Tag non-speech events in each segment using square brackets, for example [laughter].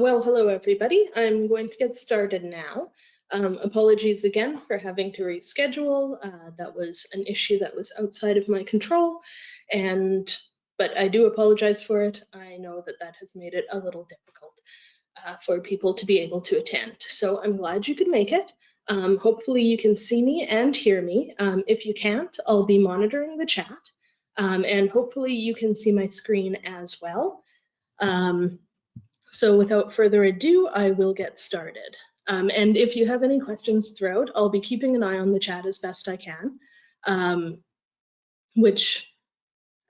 Well, hello everybody. I'm going to get started now. Um, apologies again for having to reschedule. Uh, that was an issue that was outside of my control, and but I do apologize for it. I know that that has made it a little difficult uh, for people to be able to attend. So I'm glad you could make it. Um, hopefully you can see me and hear me. Um, if you can't, I'll be monitoring the chat, um, and hopefully you can see my screen as well. Um, so without further ado, I will get started. Um, and if you have any questions throughout, I'll be keeping an eye on the chat as best I can, um, which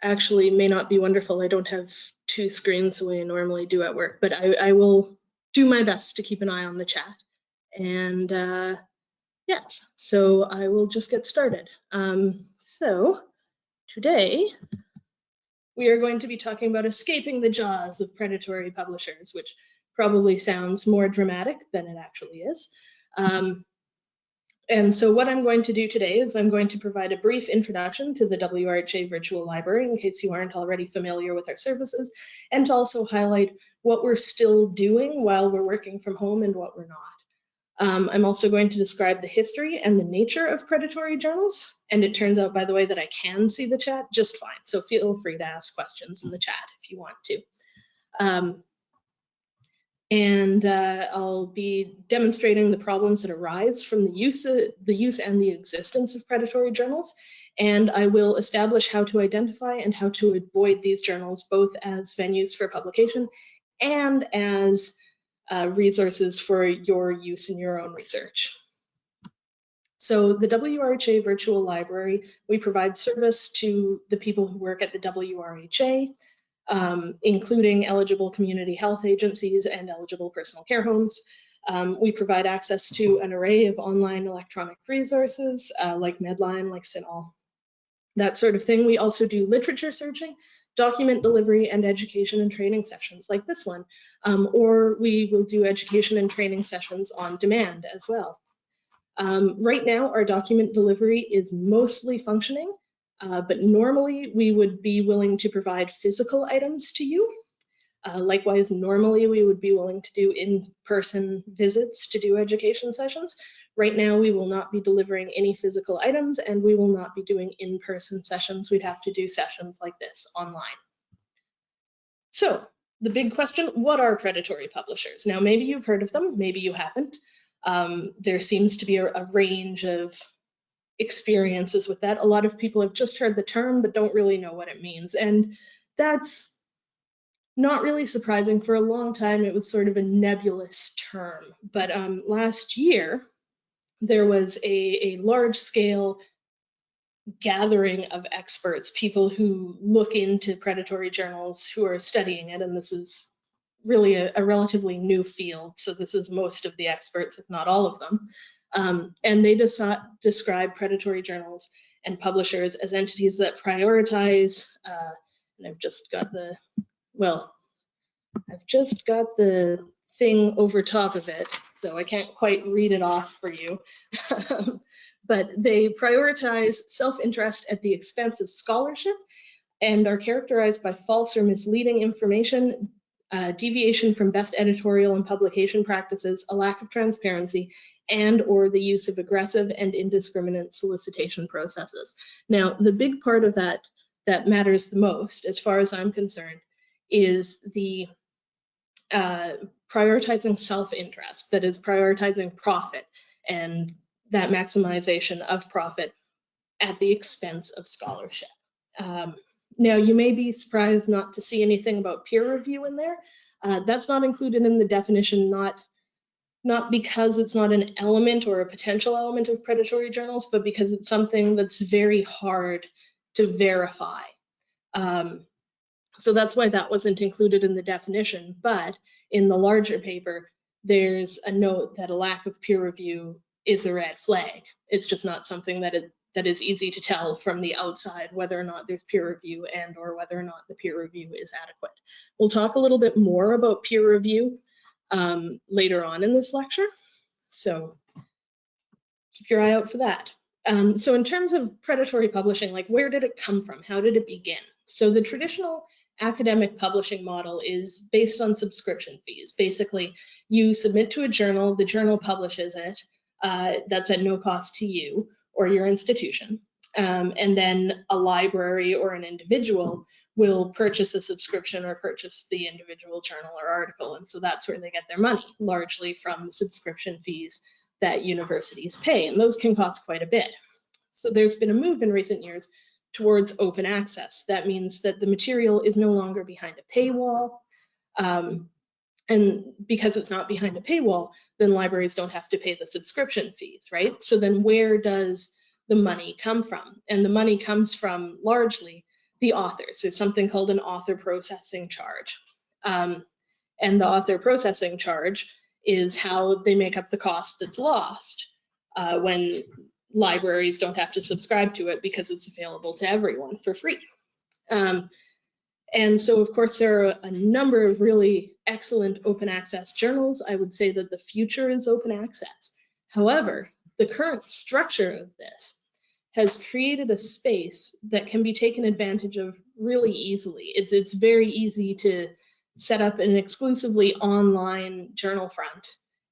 actually may not be wonderful. I don't have two screens the way I normally do at work, but I, I will do my best to keep an eye on the chat. And uh, yes, so I will just get started. Um, so today, we are going to be talking about escaping the jaws of predatory publishers, which probably sounds more dramatic than it actually is. Um, and so what I'm going to do today is I'm going to provide a brief introduction to the WRHA Virtual Library in case you aren't already familiar with our services, and to also highlight what we're still doing while we're working from home and what we're not. Um, I'm also going to describe the history and the nature of predatory journals. And it turns out, by the way, that I can see the chat just fine. So feel free to ask questions in the chat if you want to. Um, and uh, I'll be demonstrating the problems that arise from the use, of, the use and the existence of predatory journals. And I will establish how to identify and how to avoid these journals, both as venues for publication and as uh, resources for your use in your own research. So the WRHA Virtual Library, we provide service to the people who work at the WRHA, um, including eligible community health agencies and eligible personal care homes. Um, we provide access to an array of online electronic resources uh, like Medline, like CINAHL, that sort of thing. We also do literature searching document delivery and education and training sessions like this one, um, or we will do education and training sessions on demand as well. Um, right now, our document delivery is mostly functioning, uh, but normally we would be willing to provide physical items to you. Uh, likewise, normally we would be willing to do in-person visits to do education sessions. Right now, we will not be delivering any physical items and we will not be doing in-person sessions. We'd have to do sessions like this online. So the big question, what are predatory publishers? Now, maybe you've heard of them, maybe you haven't. Um, there seems to be a, a range of experiences with that. A lot of people have just heard the term, but don't really know what it means. And that's not really surprising. For a long time, it was sort of a nebulous term. But um, last year, there was a, a large scale gathering of experts, people who look into predatory journals who are studying it, and this is really a, a relatively new field, so this is most of the experts, if not all of them. Um, and they describe predatory journals and publishers as entities that prioritize, uh, and I've just got the, well, I've just got the thing over top of it, so I can't quite read it off for you. [laughs] but they prioritize self-interest at the expense of scholarship and are characterized by false or misleading information, uh, deviation from best editorial and publication practices, a lack of transparency, and or the use of aggressive and indiscriminate solicitation processes. Now, the big part of that that matters the most, as far as I'm concerned, is the uh, prioritizing self-interest, that is prioritizing profit and that maximization of profit at the expense of scholarship. Um, now, you may be surprised not to see anything about peer review in there. Uh, that's not included in the definition, not, not because it's not an element or a potential element of predatory journals, but because it's something that's very hard to verify. Um, so that's why that wasn't included in the definition. But in the larger paper, there's a note that a lack of peer review is a red flag. It's just not something that it, that is easy to tell from the outside whether or not there's peer review and or whether or not the peer review is adequate. We'll talk a little bit more about peer review um, later on in this lecture. So keep your eye out for that. Um, so in terms of predatory publishing, like where did it come from? How did it begin? So the traditional academic publishing model is based on subscription fees. Basically, you submit to a journal, the journal publishes it. Uh, that's at no cost to you or your institution. Um, and then a library or an individual will purchase a subscription or purchase the individual journal or article. And so that's where they get their money, largely from the subscription fees that universities pay. And those can cost quite a bit. So there's been a move in recent years towards open access. That means that the material is no longer behind a paywall. Um, and because it's not behind a paywall, then libraries don't have to pay the subscription fees, right? So then where does the money come from? And the money comes from largely the authors. There's something called an author processing charge. Um, and the author processing charge is how they make up the cost that's lost uh, when libraries don't have to subscribe to it because it's available to everyone for free. Um, and so, of course, there are a number of really excellent open access journals. I would say that the future is open access. However, the current structure of this has created a space that can be taken advantage of really easily. It's, it's very easy to set up an exclusively online journal front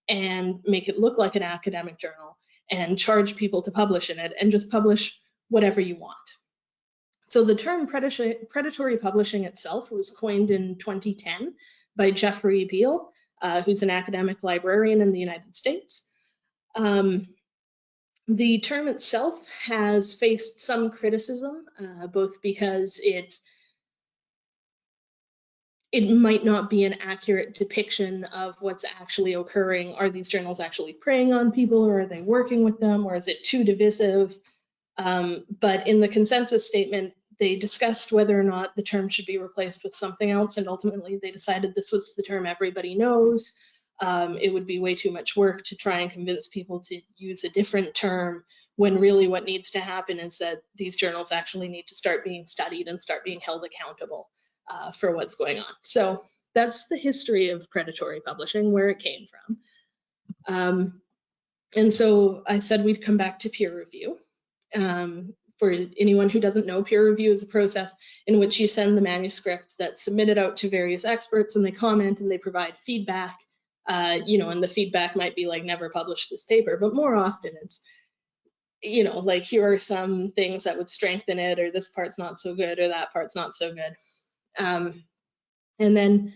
and make it look like an academic journal and charge people to publish in it and just publish whatever you want. So the term predatory publishing itself was coined in 2010 by Jeffrey Beall, uh, who's an academic librarian in the United States. Um, the term itself has faced some criticism, uh, both because it it might not be an accurate depiction of what's actually occurring. Are these journals actually preying on people or are they working with them or is it too divisive? Um, but in the consensus statement, they discussed whether or not the term should be replaced with something else and ultimately they decided this was the term everybody knows. Um, it would be way too much work to try and convince people to use a different term when really what needs to happen is that these journals actually need to start being studied and start being held accountable uh, for what's going on. So that's the history of predatory publishing, where it came from. Um, and so I said we'd come back to peer review. Um, for anyone who doesn't know, peer review is a process in which you send the manuscript that's submitted out to various experts and they comment and they provide feedback. Uh, you know, and the feedback might be like, never publish this paper, but more often it's, you know, like here are some things that would strengthen it, or this part's not so good, or that part's not so good. Um, and then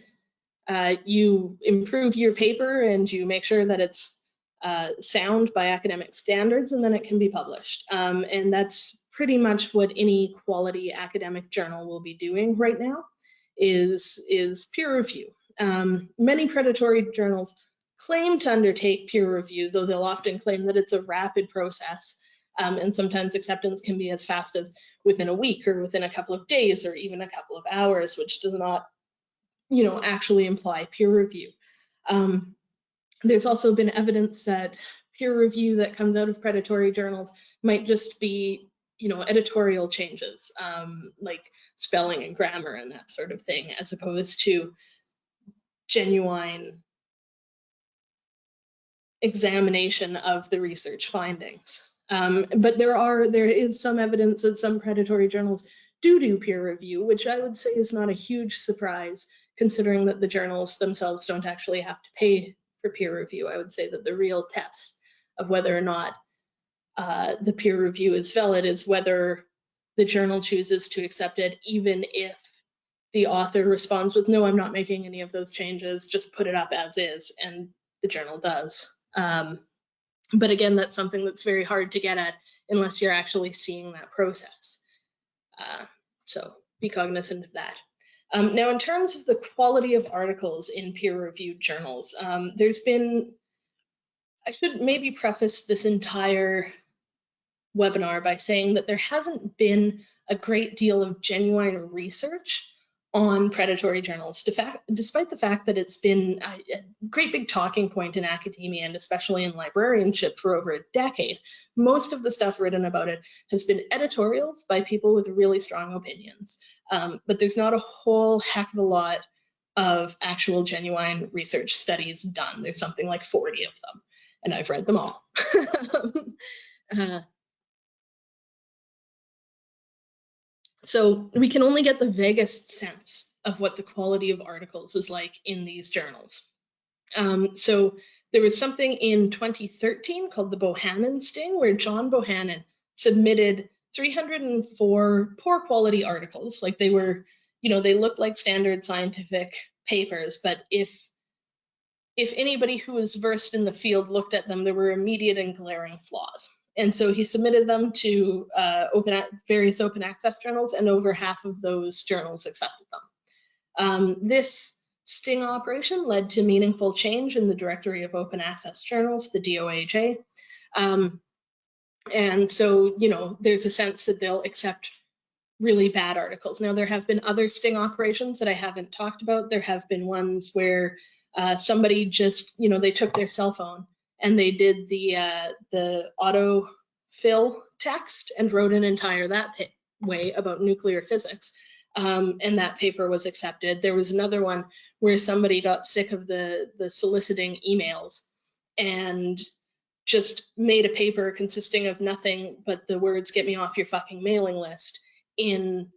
uh, you improve your paper and you make sure that it's uh, sound by academic standards and then it can be published. Um, and that's pretty much what any quality academic journal will be doing right now is, is peer review. Um, many predatory journals claim to undertake peer review, though they'll often claim that it's a rapid process. Um, and sometimes acceptance can be as fast as within a week or within a couple of days or even a couple of hours, which does not, you know, actually imply peer review. Um, there's also been evidence that peer review that comes out of predatory journals might just be, you know, editorial changes, um, like spelling and grammar and that sort of thing, as opposed to genuine examination of the research findings. Um, but there are there is some evidence that some predatory journals do do peer review, which I would say is not a huge surprise considering that the journals themselves don't actually have to pay for peer review. I would say that the real test of whether or not uh, the peer review is valid is whether the journal chooses to accept it, even if the author responds with, no, I'm not making any of those changes, just put it up as is, and the journal does. Um, but again, that's something that's very hard to get at unless you're actually seeing that process. Uh, so be cognizant of that. Um, now, in terms of the quality of articles in peer-reviewed journals, um, there's been, I should maybe preface this entire webinar by saying that there hasn't been a great deal of genuine research on predatory journals, despite the fact that it's been a great big talking point in academia and especially in librarianship for over a decade. Most of the stuff written about it has been editorials by people with really strong opinions, um, but there's not a whole heck of a lot of actual genuine research studies done. There's something like 40 of them, and I've read them all. [laughs] uh, So we can only get the vaguest sense of what the quality of articles is like in these journals. Um, so there was something in 2013 called the Bohannon sting, where John Bohannon submitted 304 poor quality articles. Like they were, you know, they looked like standard scientific papers, but if if anybody who was versed in the field looked at them, there were immediate and glaring flaws. And so he submitted them to uh, open various open access journals, and over half of those journals accepted them. Um, this sting operation led to meaningful change in the directory of open access journals, the DOAJ. Um, and so, you know, there's a sense that they'll accept really bad articles. Now, there have been other sting operations that I haven't talked about. There have been ones where uh, somebody just, you know, they took their cell phone and they did the uh, the auto fill text and wrote an entire that way about nuclear physics. Um, and that paper was accepted. There was another one where somebody got sick of the the soliciting emails and just made a paper consisting of nothing but the words "get me off your fucking mailing list" in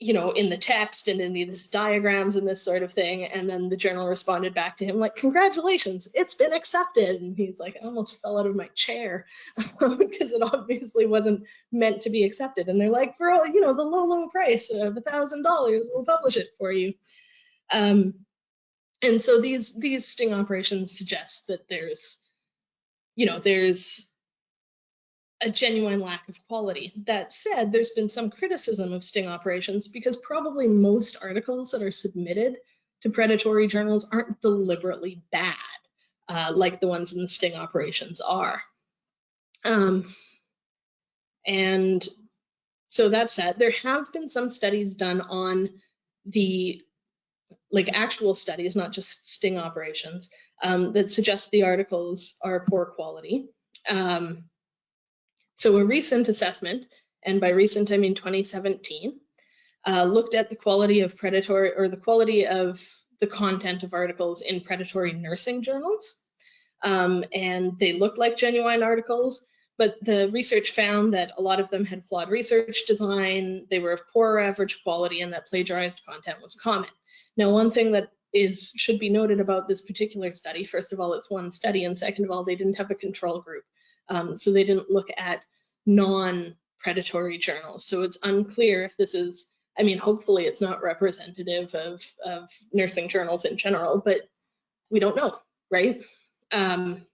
you know, in the text and in these diagrams and this sort of thing. And then the journal responded back to him like, congratulations, it's been accepted. And he's like, I almost fell out of my chair [laughs] because it obviously wasn't meant to be accepted. And they're like, for all, you know, the low, low price of a thousand dollars, we'll publish it for you. Um, and so these these sting operations suggest that there's, you know, there's a genuine lack of quality. That said, there's been some criticism of sting operations because probably most articles that are submitted to predatory journals aren't deliberately bad, uh, like the ones in the sting operations are. Um, and so that said, there have been some studies done on the like actual studies, not just sting operations, um, that suggest the articles are poor quality. Um, so a recent assessment, and by recent I mean 2017, uh, looked at the quality of predatory or the quality of the content of articles in predatory nursing journals. Um, and they looked like genuine articles, but the research found that a lot of them had flawed research design, they were of poor average quality, and that plagiarized content was common. Now, one thing that is should be noted about this particular study, first of all, it's one study, and second of all, they didn't have a control group. Um, so they didn't look at non-predatory journals. So it's unclear if this is, I mean, hopefully it's not representative of, of nursing journals in general, but we don't know, right? Um,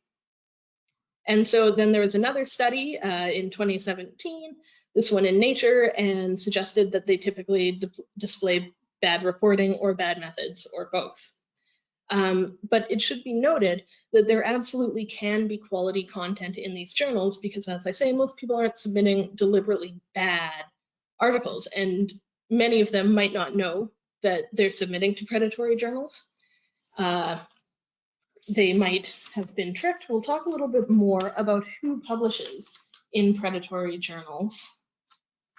and so then there was another study uh, in 2017, this one in Nature, and suggested that they typically display bad reporting or bad methods or both. Um, but it should be noted that there absolutely can be quality content in these journals because, as I say, most people aren't submitting deliberately bad articles, and many of them might not know that they're submitting to predatory journals. Uh, they might have been tricked. We'll talk a little bit more about who publishes in predatory journals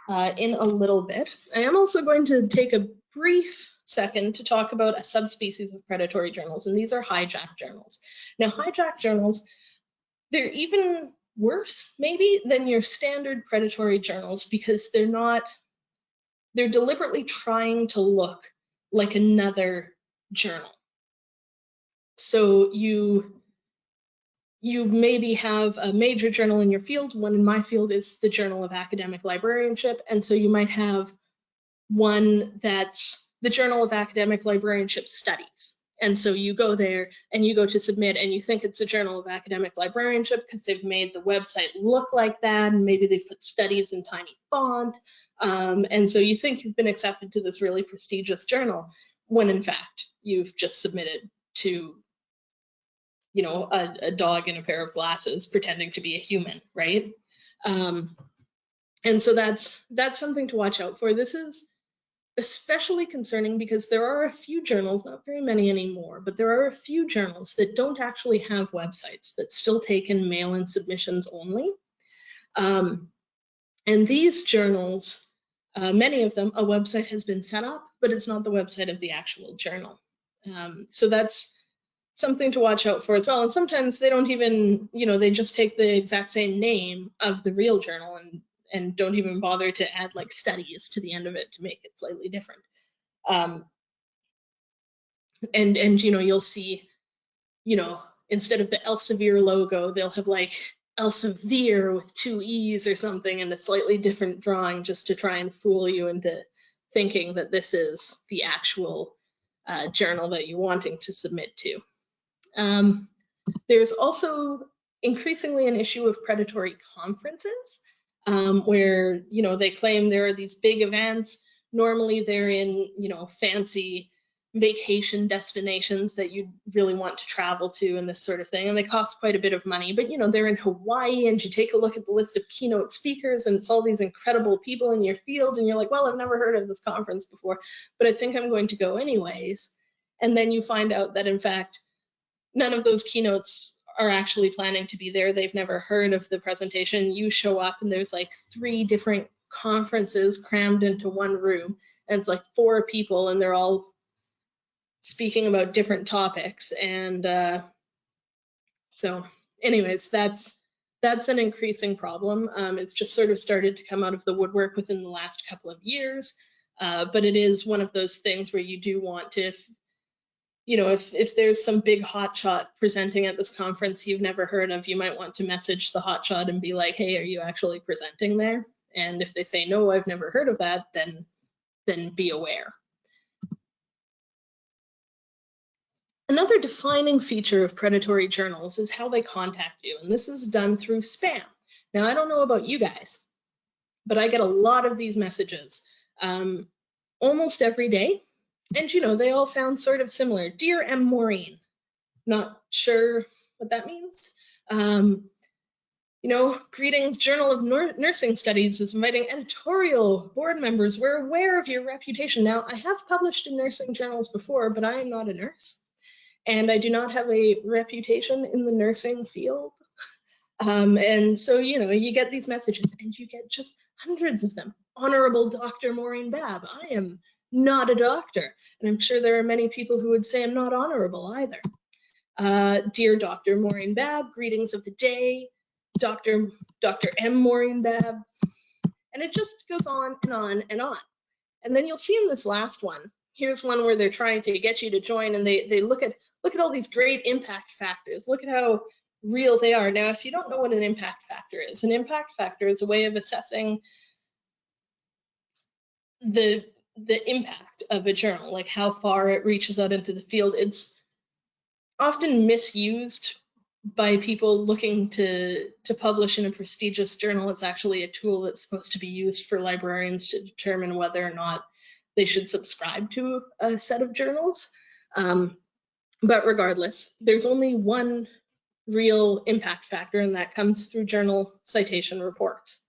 uh, in a little bit. I am also going to take a brief second to talk about a subspecies of predatory journals, and these are hijack journals. Now, hijack journals, they're even worse maybe than your standard predatory journals because they're not, they're deliberately trying to look like another journal. So you you maybe have a major journal in your field. One in my field is the Journal of Academic Librarianship. And so you might have one that's the Journal of Academic Librarianship Studies. And so you go there and you go to submit and you think it's the Journal of Academic Librarianship because they've made the website look like that and maybe they've put studies in tiny font. Um, and so you think you've been accepted to this really prestigious journal when in fact you've just submitted to you know a, a dog in a pair of glasses pretending to be a human right um, and so that's that's something to watch out for this is especially concerning because there are a few journals, not very many anymore, but there are a few journals that don't actually have websites that still take in mail-in submissions only. Um, and these journals, uh, many of them, a website has been set up, but it's not the website of the actual journal. Um, so that's something to watch out for as well. And sometimes they don't even, you know, they just take the exact same name of the real journal and and don't even bother to add like studies to the end of it to make it slightly different. Um, and and you know you'll see, you know, instead of the Elsevier logo, they'll have like Elsevier with two e's or something and a slightly different drawing just to try and fool you into thinking that this is the actual uh, journal that you're wanting to submit to. Um, there's also increasingly an issue of predatory conferences um, where, you know, they claim there are these big events. Normally they're in, you know, fancy vacation destinations that you really want to travel to and this sort of thing and they cost quite a bit of money but you know they're in hawaii and you take a look at the list of keynote speakers and it's all these incredible people in your field and you're like well i've never heard of this conference before but i think i'm going to go anyways and then you find out that in fact none of those keynotes are actually planning to be there they've never heard of the presentation you show up and there's like three different conferences crammed into one room and it's like four people and they're all speaking about different topics. And uh, so anyways, that's that's an increasing problem. Um, it's just sort of started to come out of the woodwork within the last couple of years. Uh, but it is one of those things where you do want to, you know, if, if there's some big hotshot presenting at this conference you've never heard of, you might want to message the hotshot and be like, hey, are you actually presenting there? And if they say, no, I've never heard of that, then, then be aware. Another defining feature of predatory journals is how they contact you, and this is done through spam. Now, I don't know about you guys, but I get a lot of these messages um, almost every day. And you know, they all sound sort of similar. Dear M. Maureen, not sure what that means. Um, you know, greetings, Journal of Nursing Studies is inviting editorial board members. We're aware of your reputation. Now, I have published in nursing journals before, but I am not a nurse and I do not have a reputation in the nursing field. Um, and so, you know, you get these messages and you get just hundreds of them. Honorable Dr. Maureen Babb, I am not a doctor. And I'm sure there are many people who would say I'm not honorable either. Uh, dear Dr. Maureen Babb, greetings of the day. Dr. Dr. M. Maureen Babb. And it just goes on and on and on. And then you'll see in this last one, here's one where they're trying to get you to join and they, they look at look at all these great impact factors. Look at how real they are. Now, if you don't know what an impact factor is, an impact factor is a way of assessing the the impact of a journal, like how far it reaches out into the field. It's often misused by people looking to to publish in a prestigious journal. It's actually a tool that's supposed to be used for librarians to determine whether or not they should subscribe to a set of journals. Um, but regardless, there's only one real impact factor, and that comes through journal citation reports.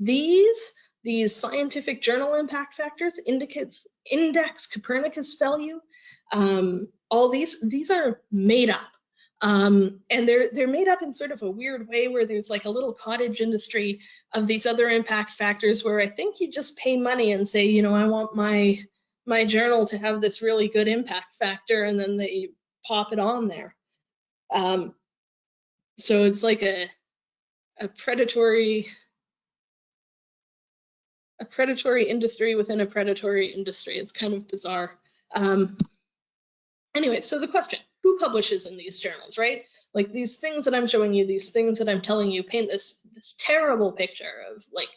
These, these scientific journal impact factors indicates index Copernicus value. Um, all these, these are made up. Um, and they're they're made up in sort of a weird way where there's like a little cottage industry of these other impact factors where I think you just pay money and say, you know, I want my my journal to have this really good impact factor, and then they pop it on there. Um, so it's like a a predatory a predatory industry within a predatory industry. It's kind of bizarre. Um, anyway, so the question, who publishes in these journals, right? Like these things that I'm showing you, these things that I'm telling you paint this this terrible picture of like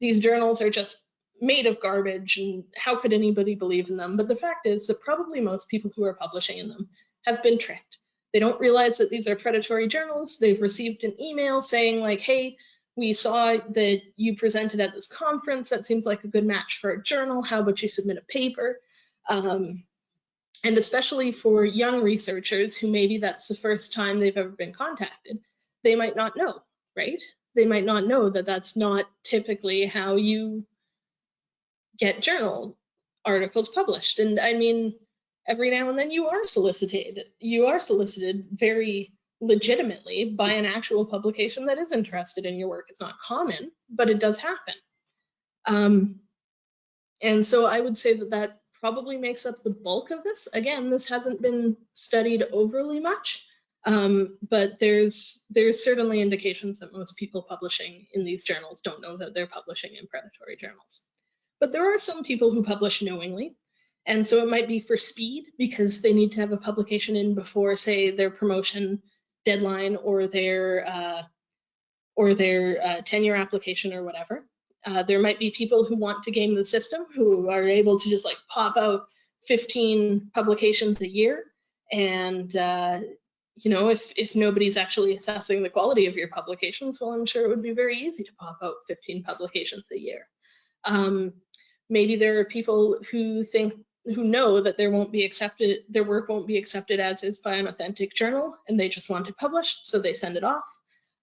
these journals are just made of garbage and how could anybody believe in them? But the fact is that probably most people who are publishing in them have been tricked. They don't realize that these are predatory journals. They've received an email saying like, hey, we saw that you presented at this conference. That seems like a good match for a journal. How about you submit a paper? Um, and especially for young researchers who maybe that's the first time they've ever been contacted, they might not know, right? They might not know that that's not typically how you get journal articles published. And I mean, every now and then you are solicited. You are solicited very legitimately by an actual publication that is interested in your work. It's not common, but it does happen. Um, and so I would say that that probably makes up the bulk of this. Again, this hasn't been studied overly much, um, but there's there's certainly indications that most people publishing in these journals don't know that they're publishing in predatory journals. But there are some people who publish knowingly, And so it might be for speed because they need to have a publication in before, say, their promotion deadline or their uh, or their uh, tenure application or whatever. Uh, there might be people who want to game the system who are able to just like pop out 15 publications a year and uh, you know if if nobody's actually assessing the quality of your publications well i'm sure it would be very easy to pop out 15 publications a year um, maybe there are people who think who know that there won't be accepted their work won't be accepted as is by an authentic journal and they just want it published so they send it off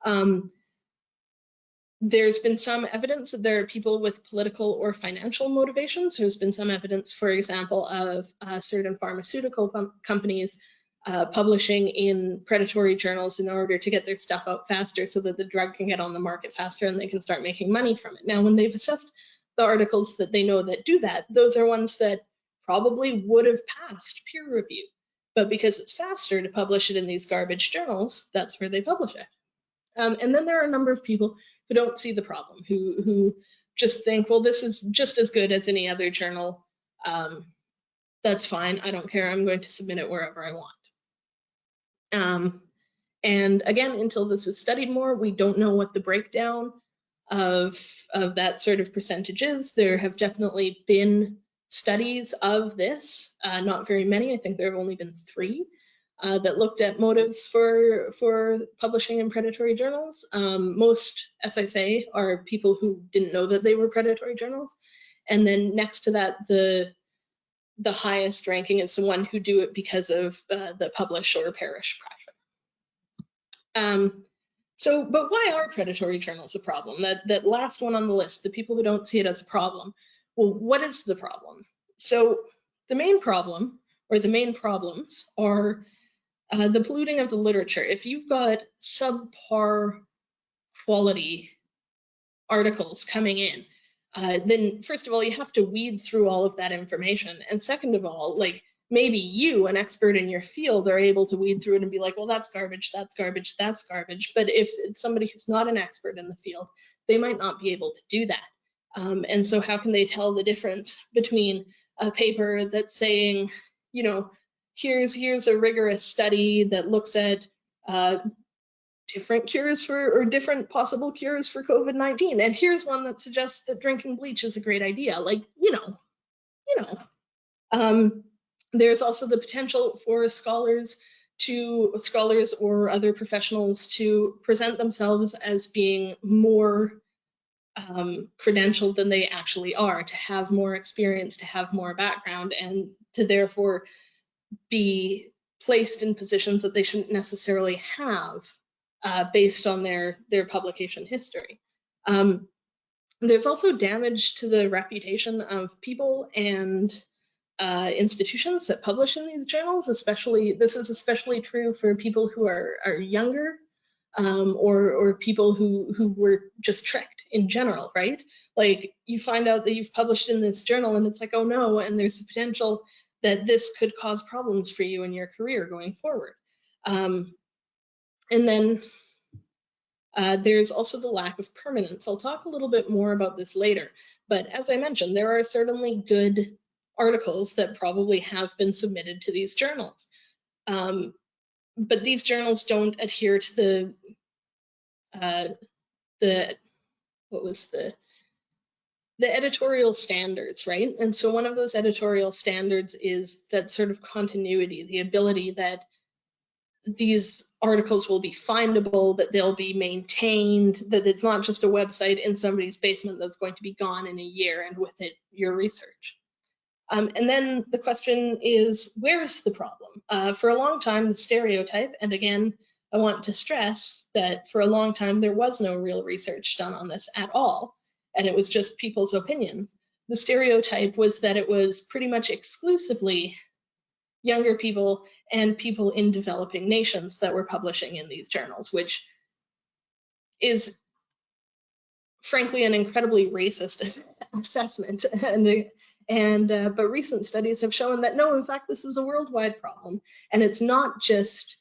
um, there's been some evidence that there are people with political or financial motivations. There's been some evidence, for example, of uh, certain pharmaceutical companies uh, publishing in predatory journals in order to get their stuff out faster so that the drug can get on the market faster and they can start making money from it. Now, when they've assessed the articles that they know that do that, those are ones that probably would have passed peer review. But because it's faster to publish it in these garbage journals, that's where they publish it. Um, and then there are a number of people who don't see the problem, who who just think, well, this is just as good as any other journal. Um, that's fine. I don't care. I'm going to submit it wherever I want. Um, and again, until this is studied more, we don't know what the breakdown of, of that sort of percentage is. There have definitely been studies of this, uh, not very many. I think there have only been three uh, that looked at motives for for publishing in predatory journals. Um, most, as I say, are people who didn't know that they were predatory journals. And then next to that, the the highest ranking is the one who do it because of uh, the publish or perish pressure. Um, so, but why are predatory journals a problem? That that last one on the list, the people who don't see it as a problem. Well, what is the problem? So the main problem or the main problems are uh, the polluting of the literature. If you've got subpar quality articles coming in, uh, then first of all, you have to weed through all of that information. And second of all, like maybe you, an expert in your field, are able to weed through it and be like, well, that's garbage, that's garbage, that's garbage. But if it's somebody who's not an expert in the field, they might not be able to do that. Um, and so how can they tell the difference between a paper that's saying, you know, here's here's a rigorous study that looks at uh, different cures for or different possible cures for COVID-19. And here's one that suggests that drinking bleach is a great idea. Like, you know, you know. Um, there's also the potential for scholars to scholars or other professionals to present themselves as being more um, credentialed than they actually are, to have more experience, to have more background, and to therefore be placed in positions that they shouldn't necessarily have uh, based on their their publication history. Um, there's also damage to the reputation of people and uh, institutions that publish in these journals, especially this is especially true for people who are, are younger um, or, or people who, who were just tricked in general, right? Like you find out that you've published in this journal and it's like, oh no, and there's the potential that this could cause problems for you in your career going forward. Um, and then uh, there's also the lack of permanence. I'll talk a little bit more about this later, but as I mentioned, there are certainly good articles that probably have been submitted to these journals. Um, but these journals don't adhere to the, uh, the, what was the, the editorial standards, right? And so one of those editorial standards is that sort of continuity, the ability that these articles will be findable, that they'll be maintained, that it's not just a website in somebody's basement that's going to be gone in a year and with it your research. Um, and then the question is, where's the problem? Uh, for a long time, the stereotype, and again, I want to stress that for a long time, there was no real research done on this at all and it was just people's opinions. The stereotype was that it was pretty much exclusively younger people and people in developing nations that were publishing in these journals, which is frankly an incredibly racist [laughs] assessment. And, and uh, but recent studies have shown that no, in fact, this is a worldwide problem, and it's not just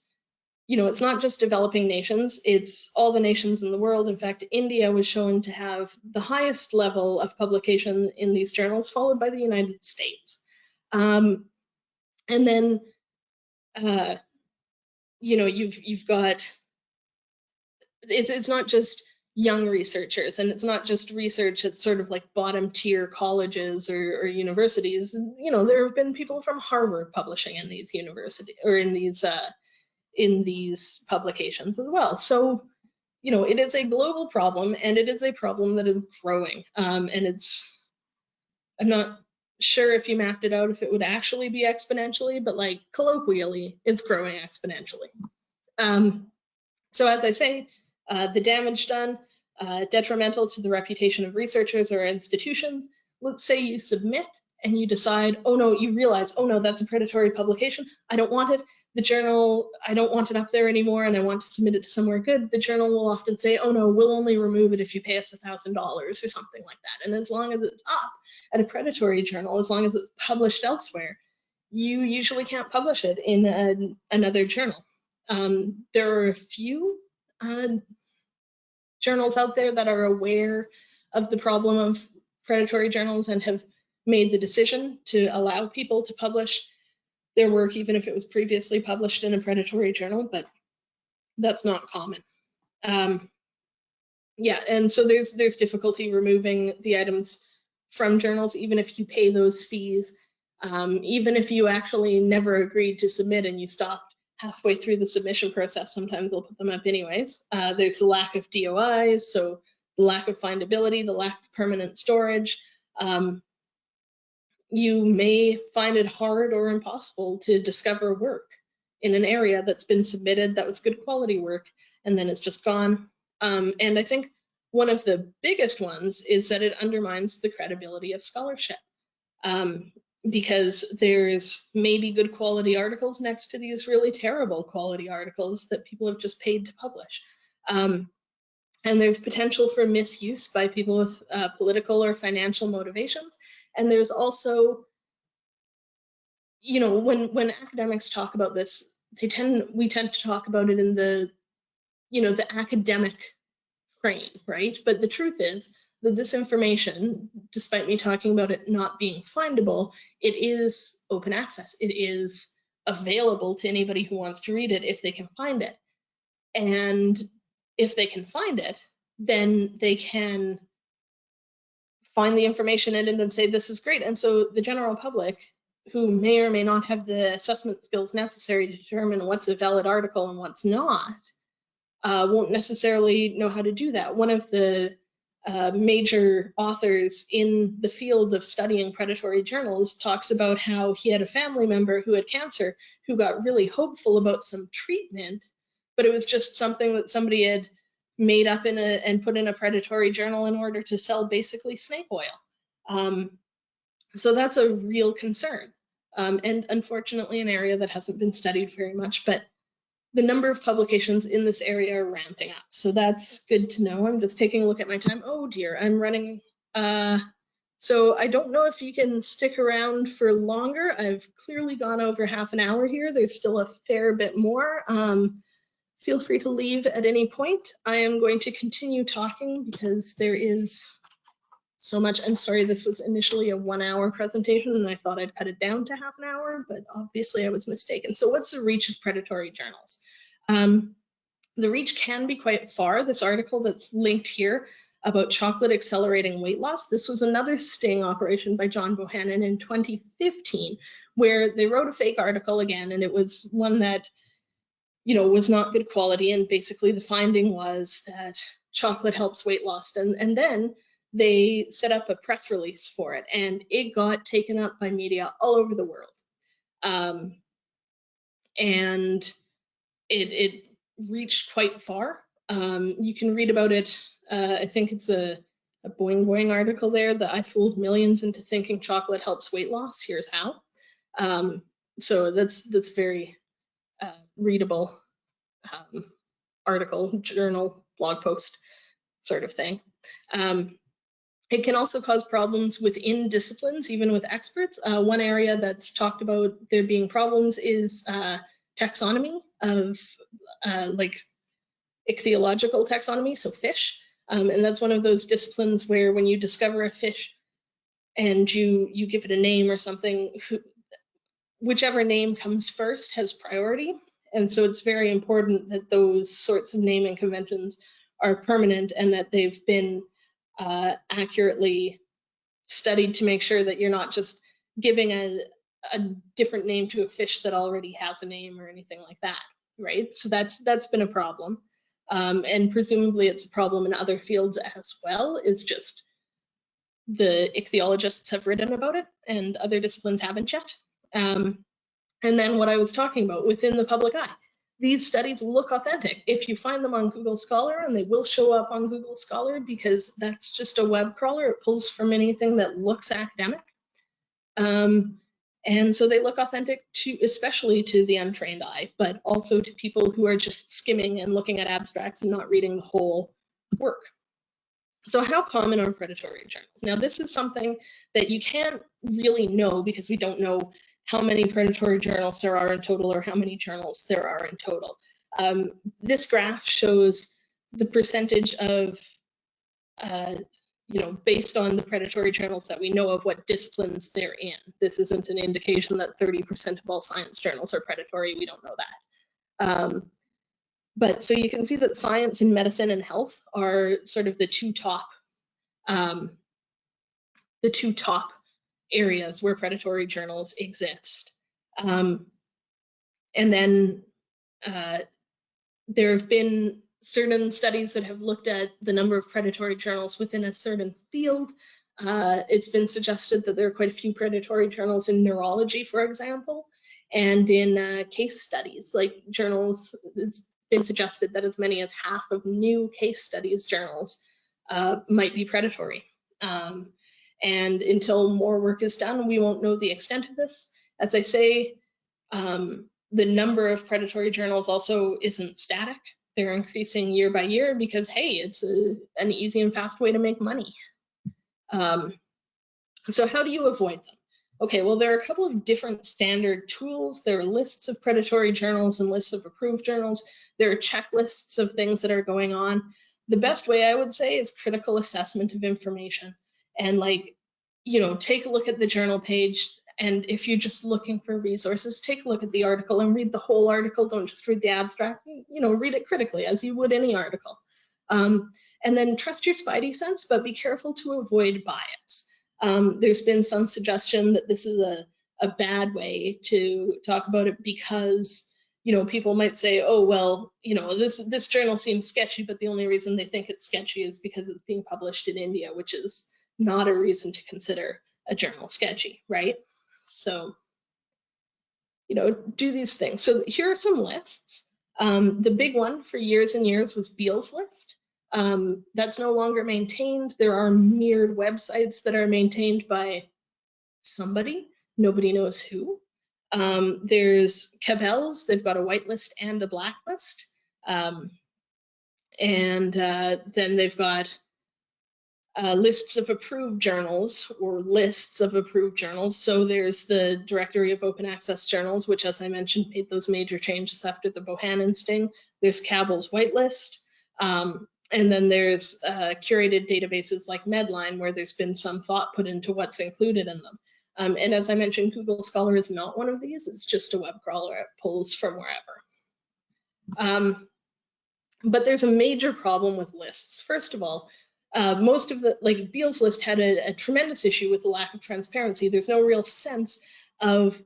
you know, it's not just developing nations, it's all the nations in the world. In fact, India was shown to have the highest level of publication in these journals, followed by the United States. Um, and then, uh, you know, you've you've got it's it's not just young researchers. And it's not just research at sort of like bottom tier colleges or, or universities. You know there have been people from harvard publishing in these university or in these uh, in these publications as well. So you know it is a global problem and it is a problem that is growing. Um, and it's i'm not sure if you mapped it out if it would actually be exponentially but like colloquially it's growing exponentially. Um, so as i say uh, the damage done, uh, detrimental to the reputation of researchers or institutions. Let's say you submit and you decide, oh no, you realize, oh no, that's a predatory publication. I don't want it. The journal, I don't want it up there anymore and I want to submit it to somewhere good. The journal will often say, oh no, we'll only remove it if you pay us a $1,000 or something like that. And as long as it's up at a predatory journal, as long as it's published elsewhere, you usually can't publish it in a, another journal. Um, there are a few uh, journals out there that are aware of the problem of predatory journals and have made the decision to allow people to publish their work even if it was previously published in a predatory journal, but that's not common. Um, yeah, and so there's there's difficulty removing the items from journals, even if you pay those fees, um, even if you actually never agreed to submit and you stopped halfway through the submission process, sometimes they'll put them up anyways. Uh, there's a lack of DOIs, so the lack of findability, the lack of permanent storage. Um, you may find it hard or impossible to discover work in an area that's been submitted that was good quality work and then it's just gone. Um, and I think one of the biggest ones is that it undermines the credibility of scholarship. Um, because there's maybe good quality articles next to these really terrible quality articles that people have just paid to publish. Um, and there's potential for misuse by people with uh, political or financial motivations. And there's also, you know, when when academics talk about this, they tend we tend to talk about it in the, you know, the academic frame, right? But the truth is that this information, despite me talking about it not being findable, it is open access. It is available to anybody who wants to read it if they can find it. And if they can find it, then they can find the information in it and say, this is great. And so the general public who may or may not have the assessment skills necessary to determine what's a valid article and what's not, uh, won't necessarily know how to do that. One of the uh, major authors in the field of studying predatory journals talks about how he had a family member who had cancer who got really hopeful about some treatment, but it was just something that somebody had made up in a and put in a predatory journal in order to sell basically snake oil. Um, so that's a real concern. Um, and unfortunately, an area that hasn't been studied very much, but the number of publications in this area are ramping up. So that's good to know. I'm just taking a look at my time. Oh dear, I'm running. Uh, so I don't know if you can stick around for longer. I've clearly gone over half an hour here. There's still a fair bit more. Um, feel free to leave at any point. I am going to continue talking because there is so much. I'm sorry, this was initially a one hour presentation and I thought I'd cut it down to half an hour, but obviously I was mistaken. So what's the reach of predatory journals? Um, the reach can be quite far. This article that's linked here about chocolate accelerating weight loss. This was another sting operation by John Bohannon in 2015, where they wrote a fake article again, and it was one that, you know, was not good quality. And basically the finding was that chocolate helps weight loss. And, and then they set up a press release for it and it got taken up by media all over the world. Um, and it, it, reached quite far. Um, you can read about it. Uh, I think it's a, a Boing Boing article there that I fooled millions into thinking chocolate helps weight loss. Here's how. Um, so that's that's very uh, readable um, article, journal, blog post sort of thing. Um, it can also cause problems within disciplines, even with experts. Uh, one area that's talked about there being problems is uh, taxonomy of uh, like ichthyological taxonomy, so fish. Um, and that's one of those disciplines where when you discover a fish and you you give it a name or something, who, whichever name comes first has priority. And so it's very important that those sorts of naming conventions are permanent and that they've been uh, accurately studied to make sure that you're not just giving a, a different name to a fish that already has a name or anything like that, right? So that's that's been a problem. Um, and presumably it's a problem in other fields as well. It's just the ichthyologists have written about it and other disciplines haven't yet. Um, and then what I was talking about within the public eye. These studies look authentic. If you find them on Google Scholar, and they will show up on Google Scholar because that's just a web crawler, it pulls from anything that looks academic. Um, and so they look authentic to, especially to the untrained eye, but also to people who are just skimming and looking at abstracts and not reading the whole work. So how common are predatory journals? Now, this is something that you can't really know because we don't know how many predatory journals there are in total or how many journals there are in total. Um, this graph shows the percentage of, uh, you know, based on the predatory journals that we know of what disciplines they're in. This isn't an indication that 30% of all science journals are predatory. We don't know that. Um, but so you can see that science and medicine and health are sort of the two top, um, the two top areas where predatory journals exist. Um, and then uh, there have been certain studies that have looked at the number of predatory journals within a certain field. Uh, it's been suggested that there are quite a few predatory journals in neurology, for example, and in uh, case studies, like journals, it's been suggested that as many as half of new case studies journals uh, might be predatory. Um, and until more work is done, we won't know the extent of this. As I say, um, the number of predatory journals also isn't static. They're increasing year by year because, hey, it's a, an easy and fast way to make money. Um, so how do you avoid them? Okay, well, there are a couple of different standard tools. There are lists of predatory journals and lists of approved journals. There are checklists of things that are going on. The best way I would say is critical assessment of information and like, you know, take a look at the journal page. And if you're just looking for resources, take a look at the article and read the whole article. Don't just read the abstract, you know, read it critically as you would any article. Um, and then trust your spidey sense, but be careful to avoid bias. Um, there's been some suggestion that this is a, a bad way to talk about it because you know people might say oh well you know this this journal seems sketchy but the only reason they think it's sketchy is because it's being published in india which is not a reason to consider a journal sketchy, right? So, you know, do these things. So here are some lists. Um, the big one for years and years was Beall's list. Um, that's no longer maintained. There are mirrored websites that are maintained by somebody. Nobody knows who. Um, there's Cabell's. They've got a whitelist and a blacklist. Um, and uh, then they've got uh, lists of approved journals or lists of approved journals. So there's the Directory of Open Access Journals, which, as I mentioned, made those major changes after the Bohannon sting. There's Cabell's whitelist. Um, and then there's uh, curated databases like Medline, where there's been some thought put into what's included in them. Um, and as I mentioned, Google Scholar is not one of these. It's just a web crawler. It pulls from wherever. Um, but there's a major problem with lists. First of all, uh, most of the, like Beall's list had a, a tremendous issue with the lack of transparency. There's no real sense of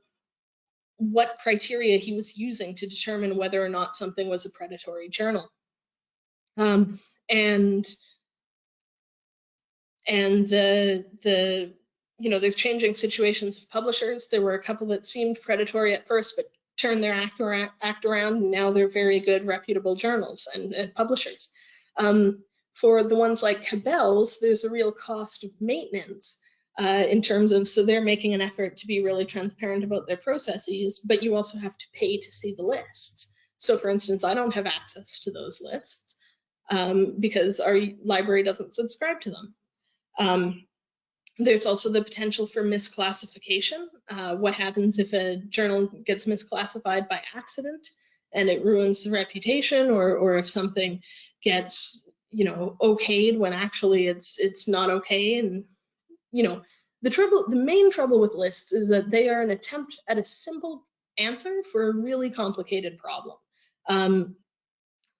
what criteria he was using to determine whether or not something was a predatory journal. Um, and and the the you know there's changing situations of publishers. There were a couple that seemed predatory at first, but turned their act around. Act around now they're very good, reputable journals and, and publishers. Um, for the ones like Cabell's, there's a real cost of maintenance uh, in terms of, so they're making an effort to be really transparent about their processes, but you also have to pay to see the lists. So for instance, I don't have access to those lists um, because our library doesn't subscribe to them. Um, there's also the potential for misclassification. Uh, what happens if a journal gets misclassified by accident and it ruins the reputation or, or if something gets you know okayed when actually it's it's not okay and you know the trouble, the main trouble with lists is that they are an attempt at a simple answer for a really complicated problem. Um,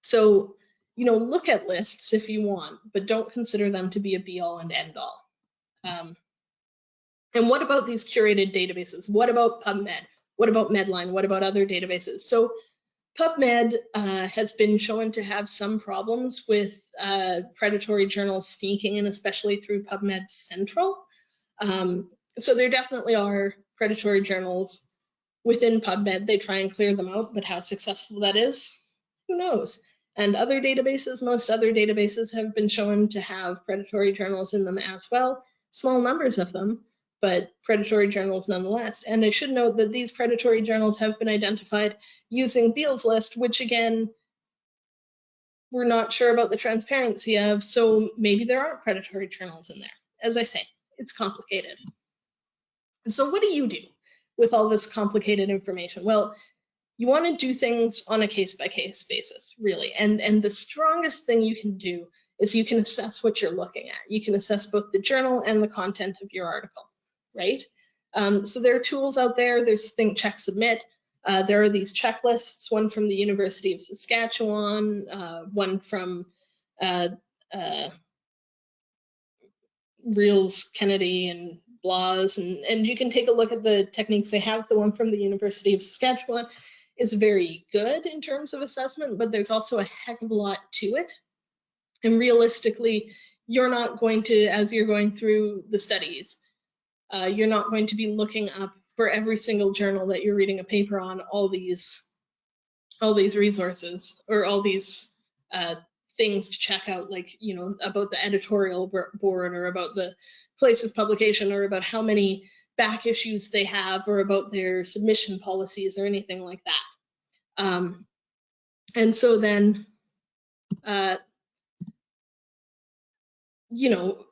so, you know, look at lists if you want, but don't consider them to be a be all and end all. Um, and what about these curated databases? What about PubMed? What about Medline? What about other databases? So PubMed uh, has been shown to have some problems with uh, predatory journals sneaking in, especially through PubMed Central. Um, so there definitely are predatory journals within PubMed. They try and clear them out, but how successful that is, who knows? And other databases, most other databases have been shown to have predatory journals in them as well, small numbers of them, but predatory journals nonetheless. And I should note that these predatory journals have been identified using Beall's list, which again, we're not sure about the transparency of, so maybe there aren't predatory journals in there. As I say, it's complicated. So what do you do with all this complicated information? Well, you want to do things on a case by case basis, really. And, and the strongest thing you can do is you can assess what you're looking at. You can assess both the journal and the content of your article right? Um, so there are tools out there. There's Think, Check, Submit. Uh, there are these checklists, one from the University of Saskatchewan, uh, one from uh, uh Reals, Kennedy, and Blas, and, and you can take a look at the techniques they have. The one from the University of Saskatchewan is very good in terms of assessment, but there's also a heck of a lot to it. And realistically, you're not going to, as you're going through the studies, uh, you're not going to be looking up for every single journal that you're reading a paper on all these all these resources or all these uh, things to check out like you know about the editorial board or about the place of publication or about how many back issues they have or about their submission policies or anything like that. Um, and so then uh, you know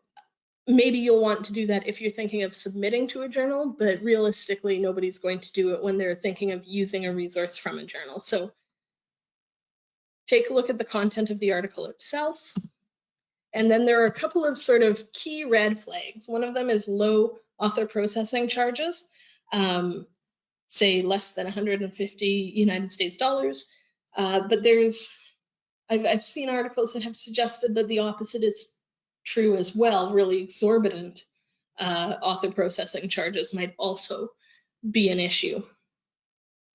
maybe you'll want to do that if you're thinking of submitting to a journal, but realistically, nobody's going to do it when they're thinking of using a resource from a journal. So take a look at the content of the article itself. And then there are a couple of sort of key red flags. One of them is low author processing charges, um, say less than 150 United States dollars. Uh, but there's, I've, I've seen articles that have suggested that the opposite is true as well, really exorbitant uh, author processing charges might also be an issue.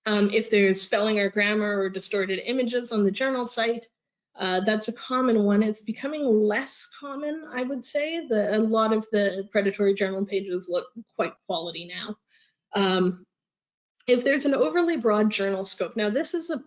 Um, if there's spelling or grammar or distorted images on the journal site, uh, that's a common one. It's becoming less common, I would say. The, a lot of the predatory journal pages look quite quality now. Um, if there's an overly broad journal scope, now this is a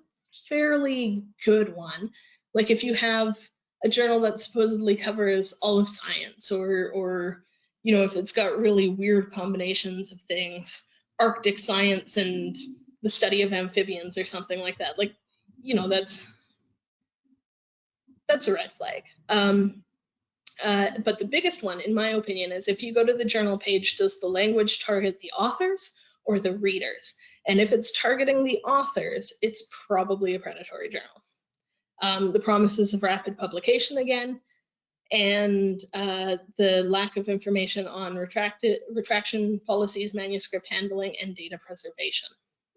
fairly good one. Like if you have a journal that supposedly covers all of science or or you know if it's got really weird combinations of things arctic science and the study of amphibians or something like that like you know that's that's a red flag. Um, uh, but the biggest one in my opinion is if you go to the journal page does the language target the authors or the readers? And if it's targeting the authors it's probably a predatory journal um, the promises of rapid publication again, and uh, the lack of information on retracted, retraction policies, manuscript handling, and data preservation.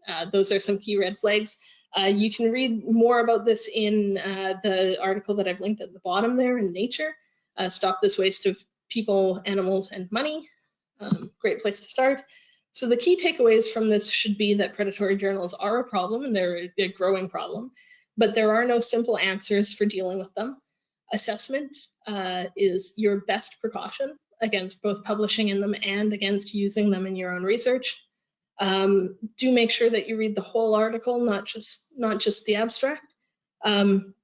Uh, those are some key red flags. Uh, you can read more about this in uh, the article that I've linked at the bottom there in Nature. Uh, Stop this waste of people, animals, and money. Um, great place to start. So the key takeaways from this should be that predatory journals are a problem and they're a growing problem but there are no simple answers for dealing with them. Assessment uh, is your best precaution against both publishing in them and against using them in your own research. Um, do make sure that you read the whole article, not just not just the abstract. Um,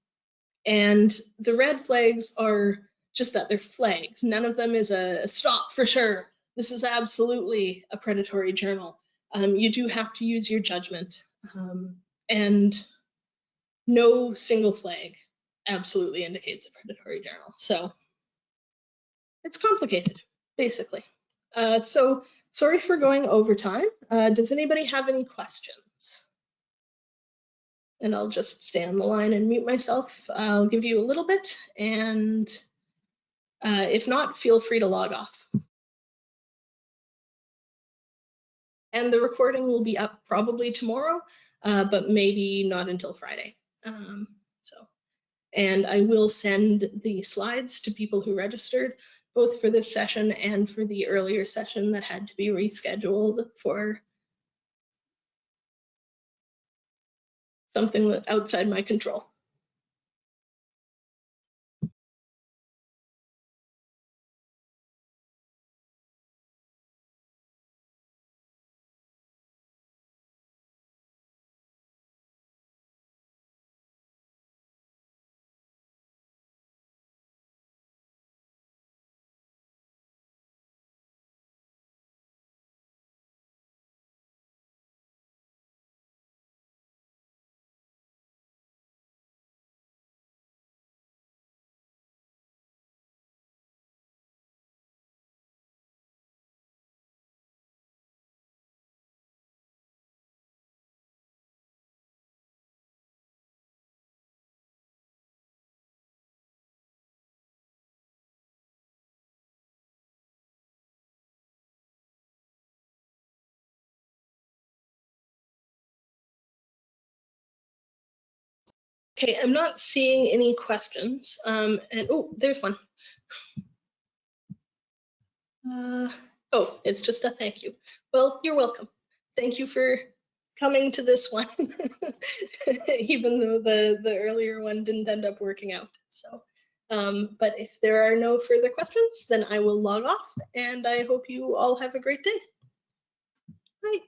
and the red flags are just that they're flags. None of them is a stop for sure. This is absolutely a predatory journal. Um, you do have to use your judgment. Um, and no single flag absolutely indicates a predatory journal. So it's complicated, basically. Uh, so sorry for going over time. Uh, does anybody have any questions? And I'll just stay on the line and mute myself. I'll give you a little bit, and uh, if not, feel free to log off. And the recording will be up probably tomorrow, uh, but maybe not until Friday. Um, so, and I will send the slides to people who registered, both for this session and for the earlier session that had to be rescheduled for something outside my control. Okay, I'm not seeing any questions. Um, and oh, there's one. Uh, oh, it's just a thank you. Well, you're welcome. Thank you for coming to this one, [laughs] even though the, the earlier one didn't end up working out. So, um, but if there are no further questions, then I will log off and I hope you all have a great day. Bye.